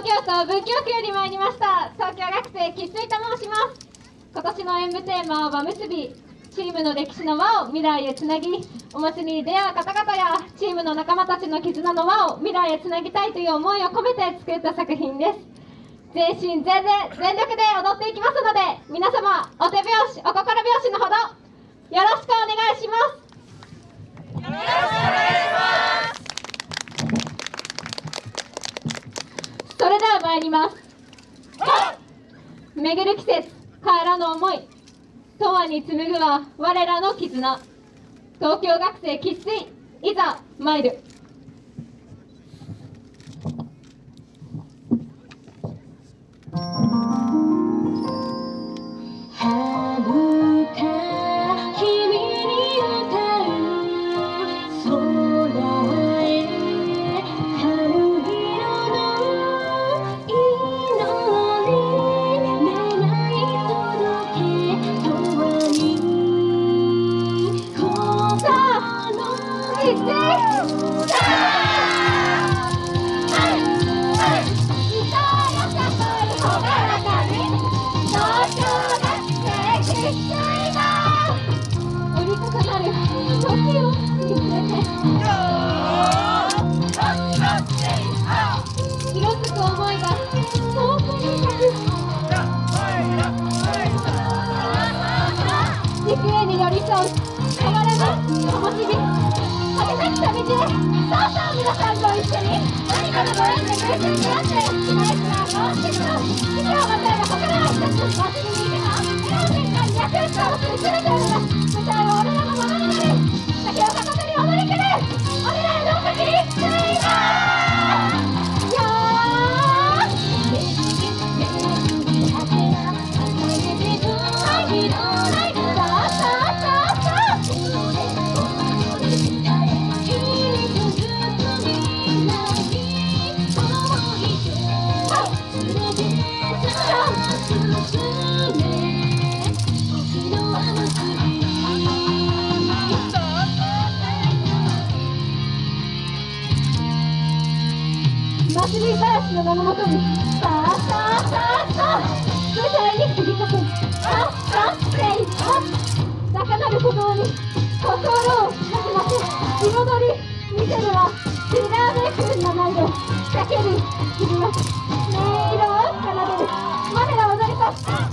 東京都文京区より参りました。東京学生生粋と申します。今年の演舞テーマは輪結び。チームの歴史の輪を未来へつなぎお祭りに出会う方々やチームの仲間たちの絆の輪を未来へつなぎたいという思いを込めて作った作品です。全身全霊全力で踊っていきますので皆様お手拍子お心拍子のほどよろしくお願いしますよろしくお願いしますそれでは参ります。巡る季節帰らぬ思い永遠に紡ぐは我らの絆東京学生喫水い。ざ参る変わらぬ灯火果てなき旅路へさあさあ皆さんと一緒に何かのご縁で偶然出会ってナイスなもう一つの日々をまたえば心は一つ祭りに行けば笑顔変化に役に立をす。る全てのが舞台は祭りからの名のもとにさあさあさあさあ舞台に響かせあさっせいあ高鳴る鼓動に心をかきませ彩り見せるはきらめく名前で叫び響きます音色を奏でる我ら踊り子